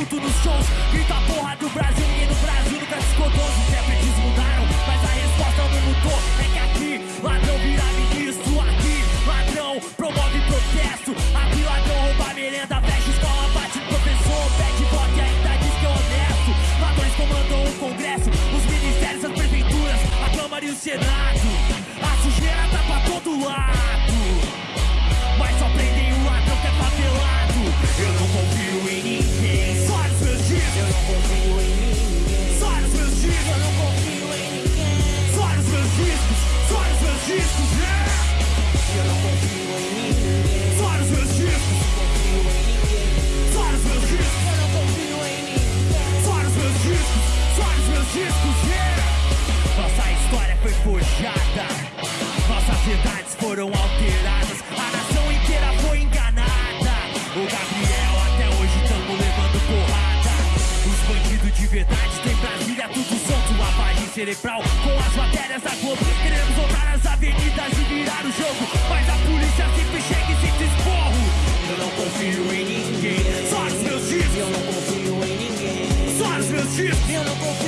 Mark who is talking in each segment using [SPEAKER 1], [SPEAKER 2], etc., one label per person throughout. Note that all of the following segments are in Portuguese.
[SPEAKER 1] puto nos shows, grita porra do Brasil. confio em ninguém. Sai dos meus dias, eu não confio em ninguém. Só nos meus dias. verdades tem Brasília, tudo solto, lavagem cerebral com as matérias da Globo. Queremos voltar às avenidas e virar o jogo, mas a polícia sempre chega e se desporro. Eu não confio em ninguém, só nos meus dias. Eu não confio em ninguém, só nos meus dias. Eu não confio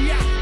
[SPEAKER 1] Yeah.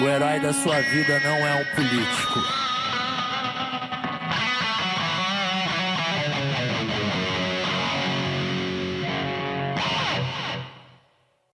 [SPEAKER 1] O herói da sua vida não é um político.